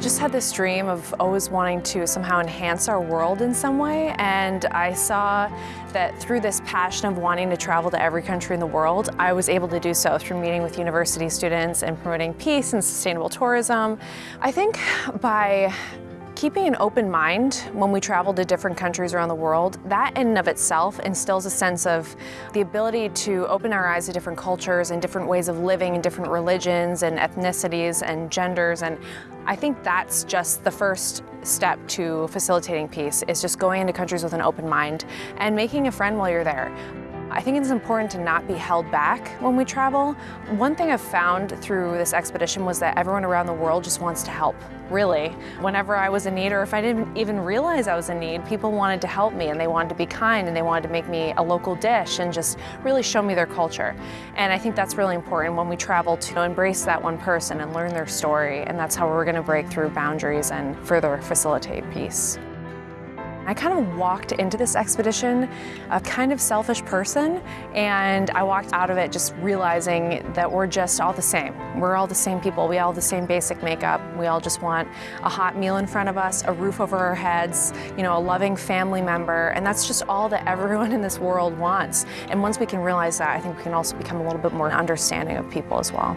I just had this dream of always wanting to somehow enhance our world in some way, and I saw that through this passion of wanting to travel to every country in the world, I was able to do so through meeting with university students and promoting peace and sustainable tourism. I think by Keeping an open mind when we travel to different countries around the world, that in and of itself instills a sense of the ability to open our eyes to different cultures and different ways of living and different religions and ethnicities and genders. And I think that's just the first step to facilitating peace, is just going into countries with an open mind and making a friend while you're there. I think it's important to not be held back when we travel. One thing I've found through this expedition was that everyone around the world just wants to help, really. Whenever I was in need or if I didn't even realize I was in need, people wanted to help me and they wanted to be kind and they wanted to make me a local dish and just really show me their culture. And I think that's really important when we travel to embrace that one person and learn their story and that's how we're going to break through boundaries and further facilitate peace. I kind of walked into this expedition a kind of selfish person and I walked out of it just realizing that we're just all the same. We're all the same people. We all have the same basic makeup. We all just want a hot meal in front of us, a roof over our heads, you know, a loving family member, and that's just all that everyone in this world wants. And once we can realize that, I think we can also become a little bit more understanding of people as well.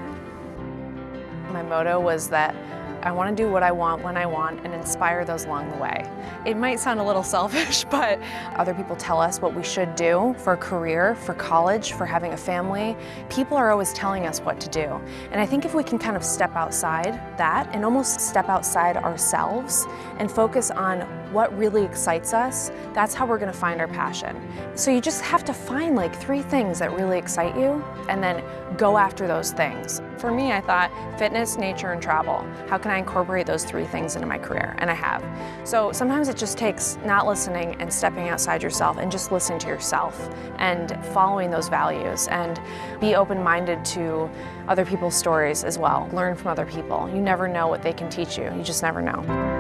My motto was that I want to do what I want when I want and inspire those along the way. It might sound a little selfish, but other people tell us what we should do for a career, for college, for having a family. People are always telling us what to do. And I think if we can kind of step outside that and almost step outside ourselves and focus on what really excites us, that's how we're to find our passion. So you just have to find like three things that really excite you and then go after those things. For me, I thought fitness, nature, and travel. How can I incorporate those three things into my career? And I have. So sometimes it just takes not listening and stepping outside yourself and just listening to yourself and following those values and be open-minded to other people's stories as well. Learn from other people. You never know what they can teach you. You just never know.